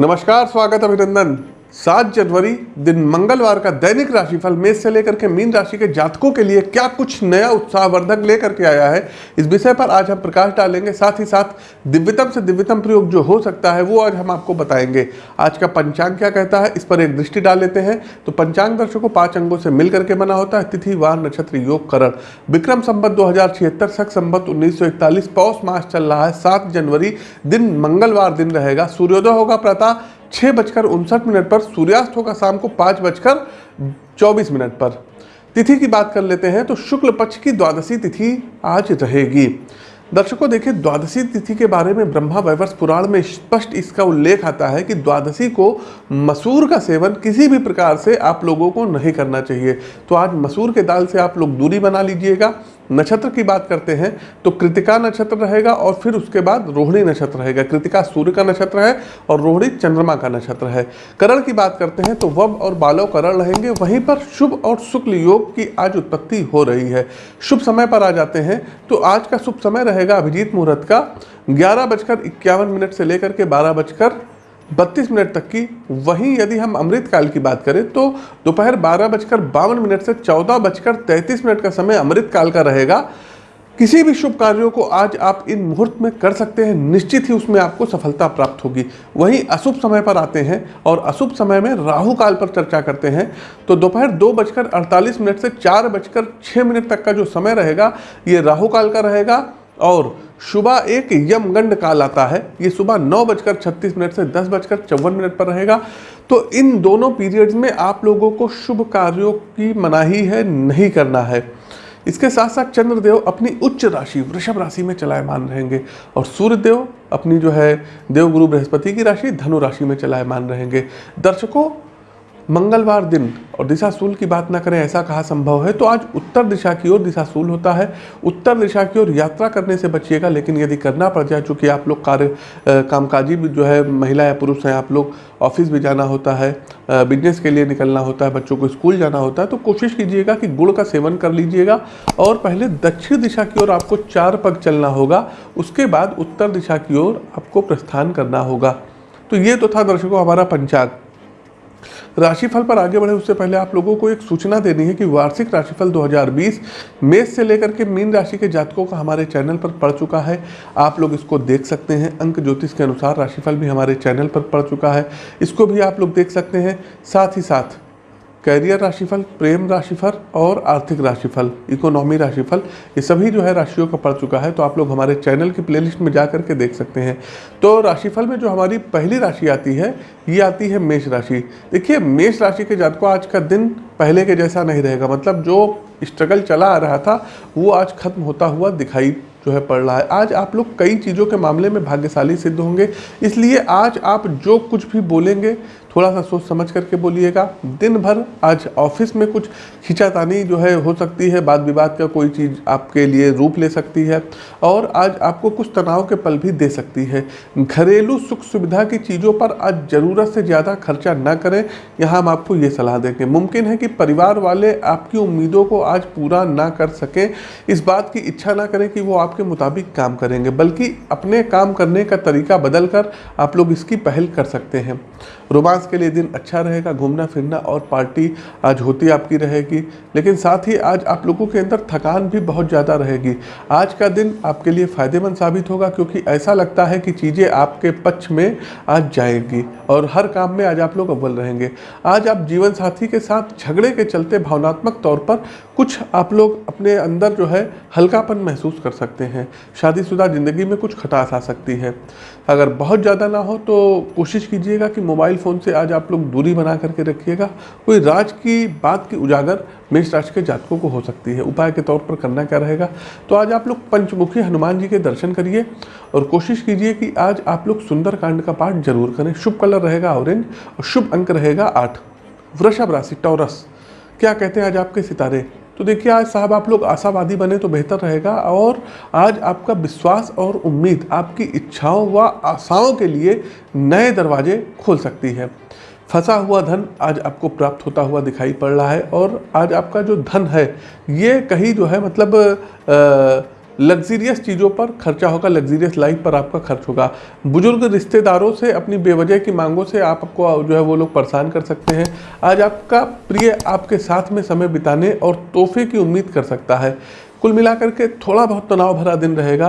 नमस्कार स्वागत अभिनंदन। सात जनवरी, दिन मंगलवार का दैनिक राशिफल मेष से लेकर के मीन राशि के जातकों के लिए क्या कुछ नया उत्साहवर्धक लेकर के आया है? इस विषय पर आज हम प्रकाश डालेंगे। साथ ही साथ दिव्यतम से दिव्यतम प्रयोग जो हो सकता है, वो आज हम आपको बताएँगे। आज का पंचांग क्या कहता है? इस पर एक दृष्टि डाल लेते हैं। तो पंचांग दर्शकों, पाँच अंगों से मिल करके बना होता है। तिथि, वार, नक्षत्र, योग, करण। विक्रम संबत दो हज़ार छिहत्तर सख संबत उन्नीस सौ इकतालीस, पौष मास चल रहा है। सात जनवरी, दिन मंगलवार दिन रहेगा। सूर्योदय होगा प्रातः छः बजकर उनसठ मिनट पर सूर्यास्त होगा शाम को पाँच बजकर चौबीस मिनट पर। तिथि की बात कर लेते हैं तो शुक्ल पक्ष की द्वादशी तिथि आज रहेगी। दर्शकों, देखिए, द्वादशी तिथि के बारे में ब्रह्मा वैवर्ष पुराण में स्पष्ट इसका उल्लेख आता है कि द्वादशी को मसूर का सेवन किसी भी प्रकार से आप लोगों को नहीं करना चाहिए। तो आज मसूर के दाल से आप लोग दूरी बना लीजिएगा नक्षत्र की बात करते हैं तो कृतिका नक्षत्र रहेगा और फिर उसके बाद रोहिणी नक्षत्र रहेगा। कृतिका सूर्य का नक्षत्र है और रोहिणी चंद्रमा का नक्षत्र है। करण की बात करते हैं तो वब और बालव करण रहेंगे। वहीं पर शुभ और शुक्ल योग की आज उत्पत्ति हो रही है। शुभ समय पर आ जाते हैं तो आज का शुभ समय रहेगा अभिजीत मुहूर्त का। ग्यारह बजकर इक्यावन मिनट से लेकर के बारह बजकर बत्तीस मिनट तक की। वहीं यदि हम अमृत काल की बात करें तो दोपहर बारह बजकर बावन मिनट से चौदह बजकर तैंतीस मिनट का समय अमृत काल का रहेगा। किसी भी शुभ कार्यों को आज आप इन मुहूर्त में कर सकते हैं। निश्चित ही उसमें आपको सफलता प्राप्त होगी। वहीं अशुभ समय पर आते हैं और अशुभ समय में राहु काल पर चर्चा करते हैं। तो दोपहर दो बजकर अड़तालीस मिनट से चार बजकर छः मिनट तक का जो समय रहेगा, ये राहु काल का रहेगा। और सुबह एक यमगंड काल आता है। ये सुबह नौ बजकर छत्तीस मिनट से दस बजकर चौवन मिनट पर रहेगा। तो इन दोनों पीरियड्स में आप लोगों को शुभ कार्यों की मनाही है, नहीं करना है। इसके साथ साथ चंद्रदेव अपनी उच्च राशि, वृषभ राशि में चलायमान रहेंगे और सूर्यदेव अपनी जो है देवगुरु बृहस्पति की राशि, धनु राशि में चलायमान रहेंगे। दर्शकों मंगलवार दिन और दिशाशूल की बात ना करें, ऐसा कहा संभव है? तो आज उत्तर दिशा की ओर दिशाशूल होता है। उत्तर दिशा की ओर यात्रा करने से बचिएगा, लेकिन यदि करना पड़ जाए, चूँकि आप लोग कार्य कामकाजी भी जो है, महिला या पुरुष हैं, आप लोग ऑफ़िस भी जाना होता है बिज़नेस के लिए निकलना होता है, बच्चों को स्कूल जाना होता है तो कोशिश कीजिएगा कि गुड़ का सेवन कर लीजिएगा। और पहले दक्षिण दिशा की ओर आपको चार पग चलना होगा, उसके बाद उत्तर दिशा की ओर आपको प्रस्थान करना होगा। तो ये तो था दर्शकों, हमारा पंचांग। राशिफल पर आगे बढ़े उससे पहले आप लोगों को एक सूचना देनी है कि वार्षिक राशिफल 2020 मेष से लेकर के मीन राशि के जातकों का हमारे चैनल पर पड़ चुका है। आप लोग इसको देख सकते हैं। अंक ज्योतिष के अनुसार राशिफल भी हमारे चैनल पर पड़ चुका है। इसको भी आप लोग देख सकते हैं। साथ ही साथ कैरियर राशिफल, प्रेम राशिफल और आर्थिक राशिफल, इकोनॉमी राशिफल, ये सभी जो है राशियों का पड़ चुका है तो आप लोग हमारे चैनल की प्लेलिस्ट में जा करके देख सकते हैं। तो राशिफल में जो हमारी पहली राशि आती है, ये आती है मेष राशि। देखिए, मेष राशि के जातकों, आज का दिन पहले के जैसा नहीं रहेगा। मतलब जो स्ट्रगल चला आ रहा था, वो आज खत्म होता हुआ दिखाई जो है पड़ रहा है। आज आप लोग कई चीज़ों के मामले में भाग्यशाली सिद्ध होंगे। इसलिए आज आप जो कुछ भी बोलेंगे थोड़ा सा सोच समझ करके बोलिएगा। दिन भर आज ऑफ़िस में कुछ खिंचातानी जो है हो सकती है वाद विवाद का कोई चीज़ आपके लिए रूप ले सकती है और आज आपको कुछ तनाव के पल भी दे सकती है। घरेलू सुख सुविधा की चीज़ों पर आज ज़रूरत से ज़्यादा खर्चा ना करें। यहाँ हम आपको ये सलाह देंगे। मुमकिन है कि परिवार वाले आपकी उम्मीदों को आज पूरा ना कर सकें। इस बात की इच्छा ना करें कि वो आपके मुताबिक काम करेंगे, बल्कि अपने काम करने का तरीका बदल कर आप लोग इसकी पहल कर सकते हैं। रोमांस के लिए दिन अच्छा रहेगा, घूमना, फिरना और पार्टी आज होती आपकी रहेगी। लेकिन साथ ही आज आप लोगों के अंदर थकान भी बहुत ज़्यादा रहेगी। आज का दिन आपके लिए फ़ायदेमंद साबित होगा क्योंकि ऐसा लगता है कि चीज़ें आपके पक्ष में आज जाएँगी और हर काम में आज आप लोग अव्वल रहेंगे। आज आप जीवन साथी के साथ झगड़े के चलते भावनात्मक तौर पर कुछ आप लोग अपने अंदर जो है हल्कापन महसूस कर सकते हैं। शादीशुदा ज़िंदगी में कुछ खटास आ सकती है। अगर बहुत ज़्यादा ना हो तो कोशिश कीजिएगा कि मोबाइल फ़ोन से आज आप लोग दूरी बना करके रखिएगा। कोई राज की बात की उजागर मेष राशि के जातकों को हो सकती है। उपाय के तौर पर करना क्या रहेगा? तो आज आप लोग पंचमुखी हनुमान जी के दर्शन करिए और कोशिश कीजिए कि आज आप लोग सुंदर कांड का पाठ ज़रूर करें। शुभ कलर रहेगा ऑरेंज और शुभ अंक रहेगा आठ। वृषभ राशि, टॉरस। क्या कहते हैं आज आपके सितारे? तो देखिए आज साहब आप लोग आशावादी बने तो बेहतर रहेगा। और आज आपका विश्वास और उम्मीद आपकी इच्छाओं व आशाओं के लिए नए दरवाजे खोल सकती है। फंसा हुआ धन आज आपको प्राप्त होता हुआ दिखाई पड़ रहा है और आज आपका जो धन है ये कहीं जो है मतलब आ, लग्जीरियस चीज़ों पर खर्चा होगा, लग्जीरियस लाइफ पर आपका खर्च होगा। बुज़ुर्ग रिश्तेदारों से, अपनी बेवजह की मांगों से आपको जो है वो लोग परेशान कर सकते हैं। आज आपका प्रिय आपके साथ में समय बिताने और तोहफे की उम्मीद कर सकता है। कुल मिलाकर के थोड़ा बहुत तनाव भरा दिन रहेगा।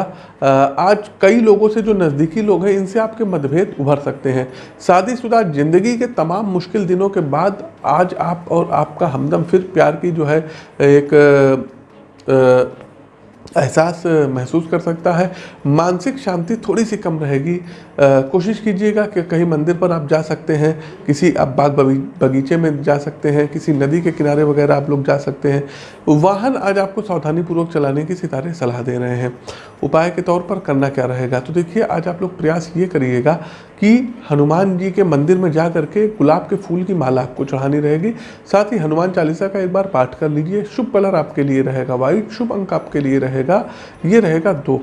आज कई लोगों से जो नज़दीकी लोग हैं, इनसे आपके मतभेद उभर सकते हैं। शादीशुदा ज़िंदगी के तमाम मुश्किल दिनों के बाद आज आप और आपका हमदम फिर प्यार की जो है, एक एहसास महसूस कर सकता है। मानसिक शांति थोड़ी सी कम रहेगी। कोशिश कीजिएगा कि कहीं मंदिर पर आप जा सकते हैं, किसी आप बाग बगीचे में जा सकते हैं, किसी नदी के किनारे वगैरह आप लोग जा सकते हैं। वाहन आज आपको सावधानी पूर्वक चलाने की सितारे सलाह दे रहे हैं। उपाय के तौर पर करना क्या रहेगा? तो देखिए, आज आप लोग प्रयास ये करिएगा कि हनुमान जी के मंदिर में जा करके गुलाब के फूल की माला आपको चढ़ानी रहेगी। साथ ही हनुमान चालीसा का एक बार पाठ कर लीजिए। शुभ कलर आपके लिए रहेगा वाइट, शुभ अंक आपके लिए रहेगा। ये रहेगा दो।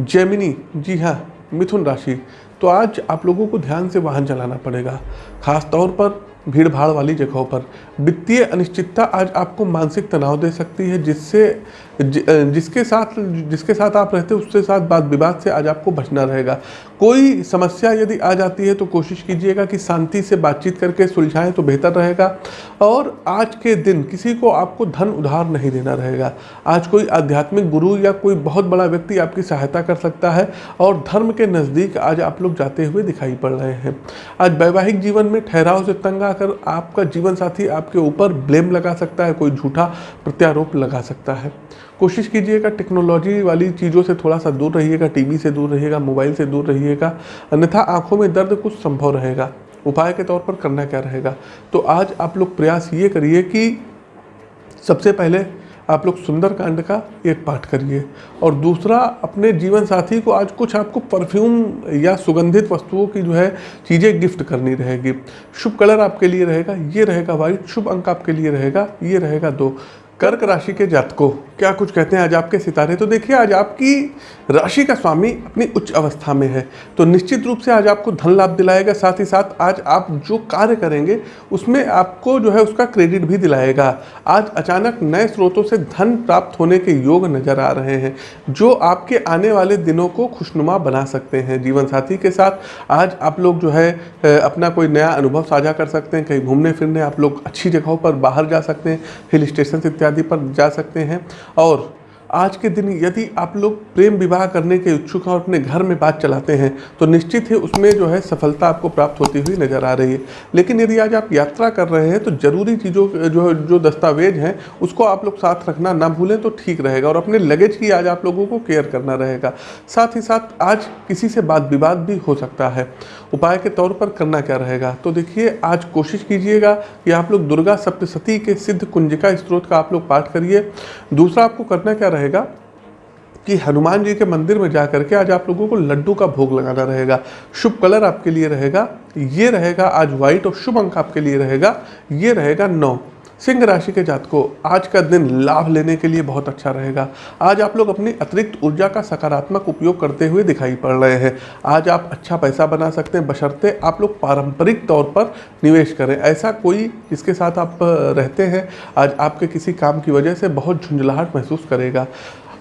जेमिनी, जी हाँ मिथुन राशि। तो आज आप लोगों को ध्यान से वाहन चलाना पड़ेगा। खास तौर पर भीड़ भाड़ वाली जगहों पर। वित्तीय अनिश्चितता आज आपको मानसिक तनाव दे सकती है, जिससे जिसके साथ जिसके साथ आप रहते हैं उसके साथ बात विवाद से आज आपको बचना रहेगा। कोई समस्या यदि आ जाती है तो कोशिश कीजिएगा कि शांति से बातचीत करके सुलझाएँ तो बेहतर रहेगा। और आज के दिन किसी को आपको धन उधार नहीं देना रहेगा। आज कोई आध्यात्मिक गुरु या कोई बहुत बड़ा व्यक्ति आपकी सहायता कर सकता है और धर्म के नज़दीक आज आप लोग जाते हुए दिखाई पड़ रहे हैं। आज वैवाहिक जीवन में ठहराव से तंग आकर आपका जीवन साथी आपके ऊपर ब्लेम लगा सकता है, कोई झूठा प्रत्यारोप लगा सकता है। कोशिश कीजिएगा टेक्नोलॉजी वाली चीज़ों से थोड़ा सा दूर रहिएगा टीवी से दूर रहिएगा मोबाइल से दूर रहिएगा, अन्यथा आँखों में दर्द कुछ संभव रहेगा। उपाय के तौर पर करना क्या रहेगा? तो आज आप लोग प्रयास ये करिए कि सबसे पहले आप लोग सुंदरकांड का एक पाठ करिए और दूसरा, अपने जीवन साथी को आज कुछ आपको परफ्यूम या सुगंधित वस्तुओं की जो है, चीज़ें गिफ्ट करनी रहेगी। शुभ कलर आपके लिए रहेगा, ये रहेगा वाइट शुभ अंक आपके लिए रहेगा, ये रहेगा दो। कर्क राशि के जातकों, क्या कुछ कहते हैं? आज आपके सितारे तो देखिए, आज आपकी राशि का स्वामी अपनी उच्च अवस्था में है। तो निश्चित रूप से आज आपको धन लाभ दिलाएगा, साथ ही साथ आज आप जो कार्य करेंगे, उसमें आपको जो है उसका क्रेडिट भी दिलाएगा। आज अचानक नए स्रोतों से धन प्राप्त होने के योग नज़र आ रहे हैं, जो आपके आने वाले दिनों को खुशनुमा बना सकते हैं। जीवन साथी के साथ आज आप लोग जो है अपना कोई नया अनुभव साझा कर सकते हैं। कहीं घूमने फिरने आप लोग अच्छी जगहों पर बाहर जा सकते हैं, हिल स्टेशन इत्यादि इत्यादि पर जा सकते हैं। और आज के दिन यदि आप लोग प्रेम विवाह करने के इच्छुक हैं और अपने घर में बात चलाते हैं तो निश्चित ही उसमें जो है सफलता आपको प्राप्त होती हुई नज़र आ रही है। लेकिन यदि आज आप यात्रा कर रहे हैं तो ज़रूरी चीज़ों जो जो दस्तावेज़ हैं, उसको आप लोग साथ रखना ना भूलें तो ठीक रहेगा। और अपने लगेज की आज आप लोगों को केयर करना रहेगा। साथ ही साथ आज किसी से बात विवाद भी हो सकता है। उपाय के तौर पर करना क्या रहेगा? तो देखिए, आज कोशिश कीजिएगा कि आप लोग दुर्गा सप्तशती के सिद्ध कुंजिका स्त्रोत का आप लोग पाठ करिए। दूसरा आपको करना क्या रहेगा कि हनुमान जी के मंदिर में जा करके आज आप लोगों को लड्डू का भोग लगाना रहेगा। शुभ कलर आपके लिए रहेगा, ये रहेगा आज व्हाइट और शुभ अंक आपके लिए रहेगा, ये रहेगा नौ। सिंह राशि के जातकों, आज का दिन लाभ लेने के लिए बहुत अच्छा रहेगा। आज आप लोग अपनी अतिरिक्त ऊर्जा का सकारात्मक उपयोग करते हुए दिखाई पड़ रहे हैं। आज आप अच्छा पैसा बना सकते हैं, बशर्ते आप लोग पारंपरिक तौर पर निवेश करें। ऐसा कोई जिसके साथ आप रहते हैं? आज आपके किसी काम की वजह से बहुत झुंझलाहट महसूस करेगा।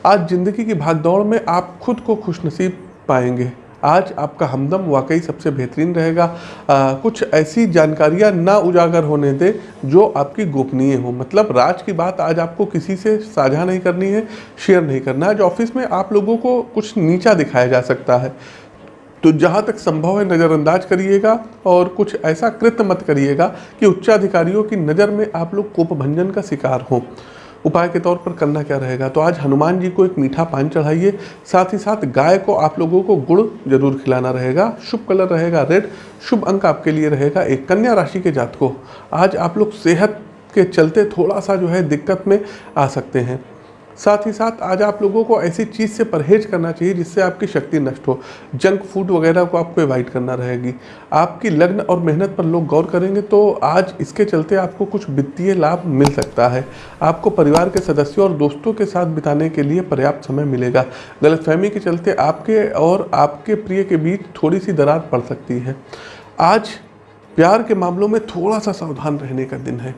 आज ज़िंदगी की भागदौड़ में आप खुद को खुशनसीब पाएँगे। आज आपका हमदम वाकई सबसे बेहतरीन रहेगा। आ, कुछ ऐसी जानकारियाँ ना उजागर होने दें जो आपकी गोपनीय हो। मतलब राज की बात आज आपको किसी से साझा नहीं करनी है शेयर नहीं करना। है आज ऑफ़िस में आप लोगों को कुछ नीचा दिखाया जा सकता है। तो जहाँ तक संभव है नज़रअंदाज करिएगा और कुछ ऐसा कृत्य मत करिएगा कि उच्चाधिकारियों की नज़र में आप लोग कोप भंजन का शिकार हों। उपाय के तौर पर करना क्या रहेगा? तो आज हनुमान जी को एक मीठा पान चढ़ाइए, साथ ही साथ गाय को आप लोगों को गुड़ ज़रूर खिलाना रहेगा, शुभ कलर रहेगा रेड, शुभ अंक आपके लिए रहेगा एक कन्या राशि के जात को आज आप लोग सेहत के चलते थोड़ा सा जो है दिक्कत में आ सकते हैं। साथ ही साथ आज आप लोगों को ऐसी चीज़ से परहेज करना चाहिए जिससे आपकी शक्ति नष्ट हो। जंक फ़ूड वगैरह को आपको अवॉइड करना रहेगी। आपकी लग्न और मेहनत पर लोग गौर करेंगे तो आज इसके चलते आपको कुछ वित्तीय लाभ मिल सकता है। आपको परिवार के सदस्यों और दोस्तों के साथ बिताने के लिए पर्याप्त समय मिलेगा। गलतफहमी के चलते आपके और आपके प्रिय के बीच थोड़ी सी दरार पड़ सकती है। आज प्यार के मामलों में थोड़ा सा सावधान रहने का दिन है।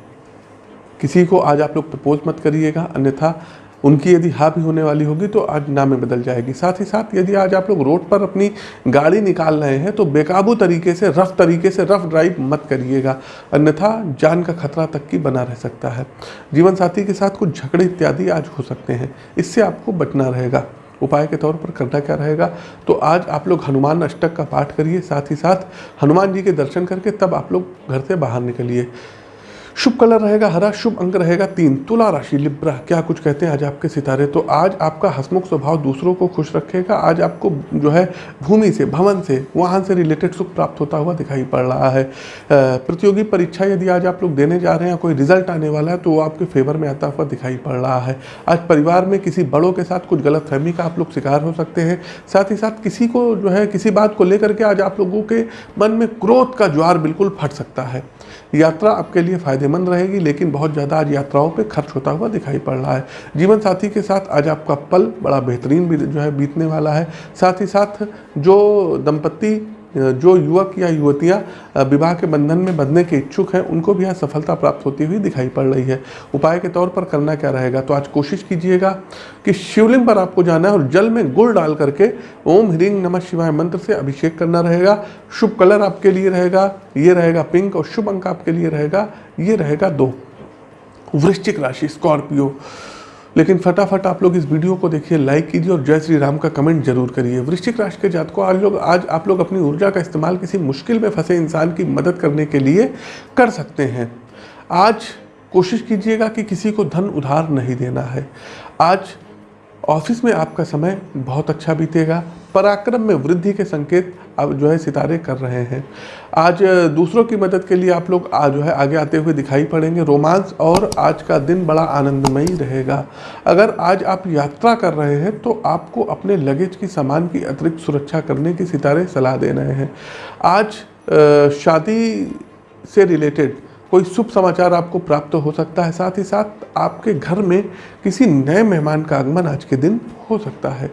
किसी को आज आप लोग प्रपोज मत करिएगा। अन्यथा उनकी यदि हाँ भी होने वाली होगी तो आज ना में बदल जाएगी। साथ ही साथ यदि आज आप लोग रोड पर अपनी गाड़ी निकाल रहे हैं तो बेकाबू तरीके से, रफ तरीके से, रफ ड्राइव मत करिएगा। अन्यथा जान का खतरा तक की बना रह सकता है। जीवन साथी के साथ कुछ झगड़े इत्यादि आज हो सकते हैं। इससे आपको बचना रहेगा। उपाय के तौर पर करना क्या रहेगा? तो आज आप लोग हनुमान अष्टक का पाठ करिए। साथ ही साथ हनुमान जी के दर्शन करके तब आप लोग घर से बाहर निकलिए। शुभ कलर रहेगा, हरा शुभ अंक रहेगा, तीन, तुला राशि, लिब्रा, क्या कुछ कहते हैं आज आपके सितारे? तो आज आपका हसमुख स्वभाव दूसरों को खुश रखेगा, आज आपको जो है भूमि से, भवन से, वाहन से रिलेटेड सुख प्राप्त होता हुआ दिखाई पड़ रहा है। प्रतियोगी परीक्षा यदि आज आप लोग देने जा रहे हैं, कोई रिज़ल्ट आने वाला है तो वो आपके फेवर में आता हुआ दिखाई पड़ रहा है। आज परिवार में किसी बड़ों के साथ कुछ गलत फहमी का आप लोग शिकार हो सकते हैं, साथ ही साथ किसी को जो है, किसी बात को लेकर के आज आप लोगों के मन में क्रोध का ज्वार बिल्कुल फट सकता है। यात्रा आपके लिए फ़ायदेमंद रहेगी, लेकिन बहुत ज़्यादा आज यात्राओं पर खर्च होता हुआ दिखाई पड़ रहा है। जीवन साथी के साथ आज आपका पल बड़ा बेहतरीन भी जो है बीतने वाला है। साथ ही साथ जो दंपत्ति जो युवक या युवतियाँ विवाह के बंधन में बंधने के इच्छुक हैं, उनको भी आज सफलता प्राप्त होती हुई दिखाई पड़ रही है। उपाय के तौर पर करना क्या रहेगा? तो आज कोशिश कीजिएगा कि शिवलिंग पर आपको जाना है और जल में गुड़ डाल करके ओम ह्रींग नमः शिवाय मंत्र से अभिषेक करना रहेगा। शुभ कलर आपके लिए रहेगा, ये रहेगा पिंक और शुभ अंक आपके लिए रहेगा, ये रहेगा दो। वृश्चिक राशि, स्कॉर्पियो। लेकिन फटाफट आप लोग इस वीडियो को देखिए लाइक कीजिए और जय श्री राम का कमेंट ज़रूर करिए। वृश्चिक राशि के जात को आज लोग आज आप लोग अपनी ऊर्जा का इस्तेमाल किसी मुश्किल में फंसे इंसान की मदद करने के लिए कर सकते हैं। आज कोशिश कीजिएगा कि किसी को धन उधार नहीं देना है। आज ऑफ़िस में आपका समय बहुत अच्छा बीतेगा। पराक्रम में वृद्धि के संकेत अब जो है सितारे कर रहे हैं। आज दूसरों की मदद के लिए आप लोग आज जो है आगे आते हुए दिखाई पड़ेंगे। रोमांस और आज का दिन बड़ा आनंदमयी रहेगा। अगर आज आप यात्रा कर रहे हैं तो आपको अपने लगेज की सामान की अतिरिक्त सुरक्षा करने की सितारे सलाह दे रहे हैं। आज शादी से रिलेटेड कोई शुभ समाचार आपको प्राप्त हो सकता है। साथ ही साथ आपके घर में किसी नए मेहमान का आगमन आज के दिन हो सकता है।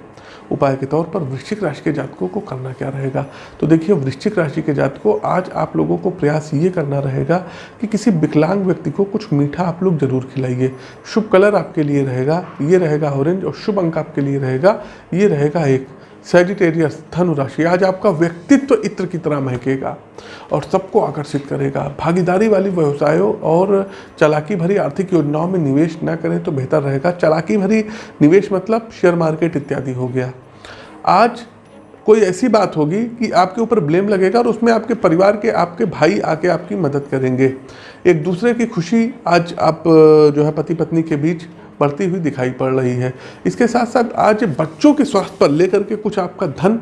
उपाय के तौर पर वृश्चिक राशि के जातकों को करना क्या रहेगा? तो देखिए, वृश्चिक राशि के जातकों, आज आप लोगों को प्रयास ये करना रहेगा कि किसी विकलांग व्यक्ति को कुछ मीठा आप लोग ज़रूर खिलाइए। शुभ कलर आपके लिए रहेगा, ये रहेगा ऑरेंज और शुभ अंक आपके लिए रहेगा, ये रहेगा एक। सेजिटेरियस धनु राशि आज आपका व्यक्तित्व इत्र की तरह महकेगा और सबको आकर्षित करेगा। भागीदारी वाली व्यवसायों और चलाकी भरी आर्थिक योजनाओं में निवेश न करें तो बेहतर रहेगा। चलाकी भरी निवेश मतलब शेयर मार्केट इत्यादि हो गया। आज कोई ऐसी बात होगी कि आपके ऊपर ब्लेम लगेगा और उसमें आपके परिवार के, आपके भाई आके आपकी मदद करेंगे। एक दूसरे की खुशी आज आप, जो है पति पत्नी के बीच बढ़ती हुई दिखाई पड़ रही है। इसके साथ साथ आज बच्चों के स्वास्थ्य पर लेकर के कुछ आपका धन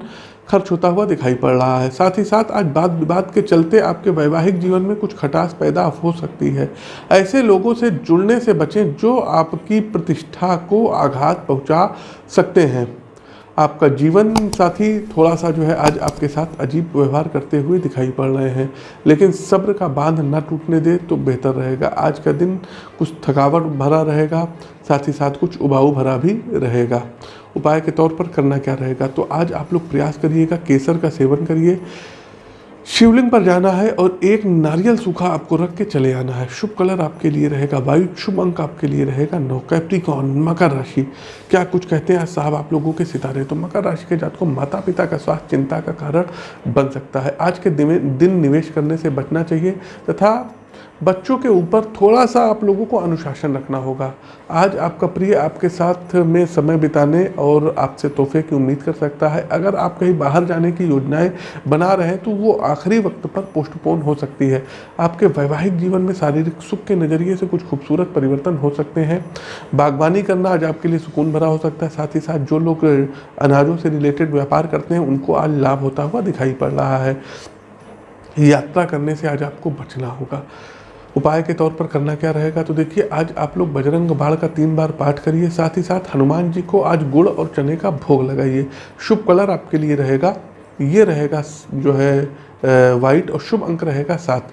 खर्च होता हुआ दिखाई पड़ रहा है। साथ ही साथ आज बात विवाद के चलते आपके वैवाहिक जीवन में कुछ खटास पैदा हो सकती है। ऐसे लोगों से जुड़ने से बचें जो आपकी प्रतिष्ठा को आघात पहुँचा सकते हैं। आपका जीवन साथी थोड़ा सा जो है आज आपके साथ अजीब व्यवहार करते हुए दिखाई पड़ रहे हैं। लेकिन सब्र का बाँध न टूटने दे तो बेहतर रहेगा। आज का दिन कुछ थकावट भरा रहेगा, साथ ही साथ कुछ उबाऊ भरा भी रहेगा। उपाय के तौर पर करना क्या रहेगा? तो आज आप लोग प्रयास करिएगा, केसर का सेवन करिए। शिवलिंग पर जाना है और एक नारियल सूखा आपको रख के चले आना है। शुभ कलर आपके लिए रहेगा वायु शुभ अंक आपके लिए रहेगा नौ। कैप्रिकॉन मकर राशि। क्या कुछ कहते हैं साहब आप लोगों के सितारे? तो मकर राशि के जात को माता पिता का स्वास्थ्य, चिंता का कारण बन सकता है। आज के दिन निवेश करने से बचना चाहिए तथा बच्चों के ऊपर थोड़ा सा आप लोगों को अनुशासन रखना होगा। आज आपका प्रिय आपके साथ में समय बिताने और आपसे तोहफे की उम्मीद कर सकता है। अगर आप कहीं बाहर जाने की योजनाएँ बना रहे हैं तो वो आखिरी वक्त पर पोस्टपोन हो सकती है। आपके वैवाहिक जीवन में शारीरिक सुख के नज़रिए से कुछ खूबसूरत परिवर्तन हो सकते हैं। बागवानी करना आज आपके लिए सुकून भरा हो सकता है। साथ ही साथ जो लोग अनाजों से रिलेटेड व्यापार करते हैं, उनको आज लाभ होता हुआ दिखाई पड़ रहा है। यात्रा करने से आज आपको बचना होगा। उपाय के तौर पर करना क्या रहेगा तो देखिए, आज आप लोग बजरंग बाढ़ का तीन बार पाठ करिए, साथ ही साथ हनुमान जी को आज गुड़ और चने का भोग लगाइए। शुभ कलर आपके लिए रहेगा, ये रहेगा जो है वाइट और शुभ अंक रहेगा सात।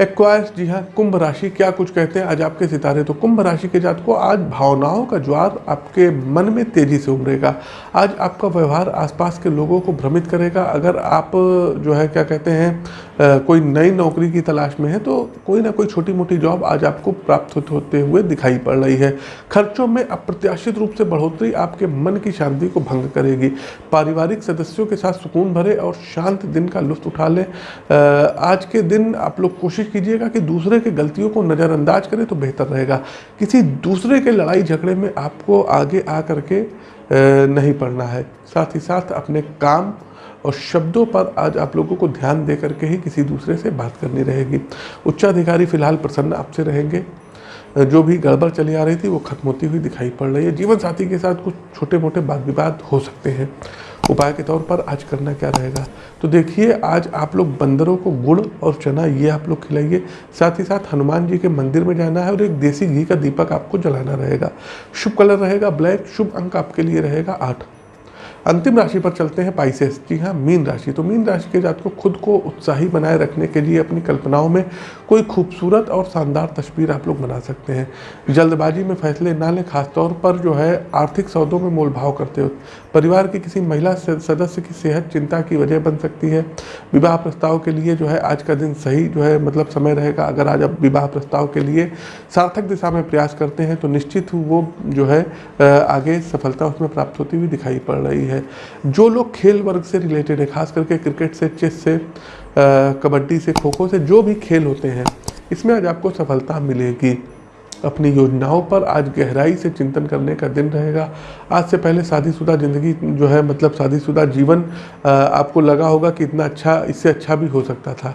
एक्वायर्स, जी हाँ कुंभ राशि, क्या कुछ कहते हैं? आज आपके सितारे तो कुंभ राशि के जात को आज भावनाओं का ज्वार आपके मन में तेज़ी से उमरेगा आज आपका व्यवहार आसपास के लोगों को भ्रमित करेगा। अगर आप, जो है, क्या कहते हैं कोई नई नौकरी की तलाश में है तो कोई ना कोई छोटी मोटी जॉब आज आपको प्राप्त होते हुए दिखाई पड़ रही है। खर्चों में अप्रत्याशित रूप से बढ़ोतरी आपके मन की शांति को भंग करेगी। पारिवारिक सदस्यों के साथ सुकून भरे और शांत दिन का लुत्फ उठा लें। आज के दिन आप लोग कोशिश कीजिएगा कि दूसरे के गलतियों को नज़रअंदाज करें तो बेहतर रहेगा। किसी दूसरे के लड़ाई झगड़े में आपको आगे आ करके नहीं पड़ना है। साथ ही साथ अपने काम और शब्दों पर आज आप लोगों को ध्यान दे करके ही किसी दूसरे से बात करनी रहेगी। उच्चाधिकारी फ़िलहाल प्रसन्न आपसे रहेंगे। जो भी गड़बड़ चली आ रही थी वो खत्म होती हुई दिखाई पड़ रही है। जीवन साथी के साथ कुछ छोटे मोटे वाद विवाद हो सकते हैं। उपाय के तौर पर आज करना क्या रहेगा? तो देखिए, आज आप लोग बंदरों को गुड़ और चना ये आप लोग खिलाइए। साथ ही साथ हनुमान जी के मंदिर में जाना है और एक देसी घी का दीपक आपको जलाना रहेगा। शुभ कलर रहेगा ब्लैक, शुभ अंक आपके लिए रहेगा आठ। अंतिम राशि पर चलते हैं पाइसेस। जी हाँ मीन राशि। तो मीन राशि के जात को खुद को उत्साही बनाए रखने के लिए अपनी कल्पनाओं में कोई खूबसूरत और शानदार तस्वीर आप लोग बना सकते हैं। जल्दबाजी में फैसले ना लें, खासतौर पर जो है आर्थिक सौदों में मोल भाव करते हो परिवार की किसी महिला सदस्य की सेहत चिंता की वजह बन सकती है। विवाह प्रस्ताव के लिए जो है आज का दिन सही जो है मतलब समय रहेगा। अगर आज आप विवाह प्रस्ताव के लिए सार्थक दिशा में प्रयास करते हैं तो निश्चित वो जो है आगे सफलता उसमें प्राप्त होती हुई दिखाई पड़ रही है। जो लोग खेल वर्ग से रिलेटेड है, खास करके क्रिकेट से चेस से कबड्डी से खो खो से जो भी खेल होते हैं, इसमें आज आपको सफलता मिलेगी। अपनी योजनाओं पर आज गहराई से चिंतन करने का दिन रहेगा। आज से पहले शादीशुदा ज़िंदगी जो है मतलब शादीशुदा जीवन आपको लगा होगा कि इतना अच्छा इससे अच्छा भी हो सकता था।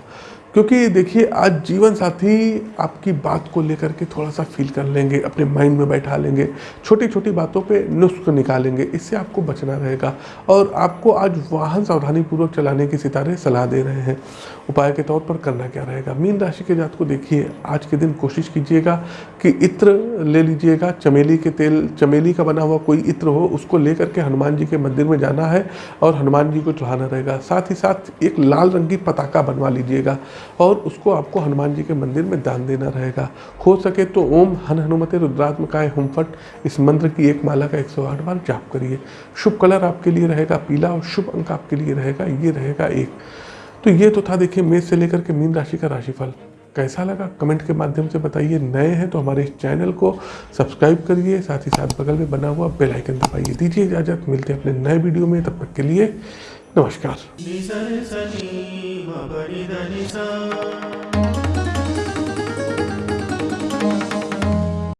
क्योंकि देखिए, आज जीवन साथी आपकी बात को लेकर के थोड़ा सा फील कर लेंगे, अपने माइंड में बैठा लेंगे छोटी छोटी बातों पे नुस्ख निकालेंगे, इससे आपको बचना रहेगा। और आपको आज वाहन सावधानीपूर्वक चलाने की सितारे सलाह दे रहे हैं। उपाय के तौर पर करना क्या रहेगा? मीन राशि के जात को देखिए, आज के दिन कोशिश कीजिएगा कि इत्र ले लीजिएगा। चमेली के तेल, चमेली का बना हुआ कोई इत्र हो, उसको लेकर के हनुमान जी के मंदिर में जाना है और हनुमान जी को चढ़ाना रहेगा। साथ ही साथ एक लाल रंग की पताका बनवा लीजिएगा। और उसको आपको हनुमान जी के मंदिर में दान देना रहेगा। हो सके तो ओम हन हनुमते रुद्रात्मकाय हुमफट इस मंत्र की एक माला का 108 बार जाप करिए। शुभ कलर आपके लिए रहेगा, पीला और शुभ अंक आपके लिए रहेगा, ये रहेगा एक। तो ये तो था देखिए मेष से लेकर के मीन राशि का राशिफल। कैसा लगा? कमेंट के माध्यम से बताइए। नए हैं तो हमारे इस चैनल को सब्सक्राइब करिए। साथ ही साथ बगल में बना हुआ बेल आइकन दबाइए। दीजिए इजाज़त। मिलते हैं अपने नए वीडियो में। तब तक के लिए नमस्कार। ಮ ಪರಿದನಿಸ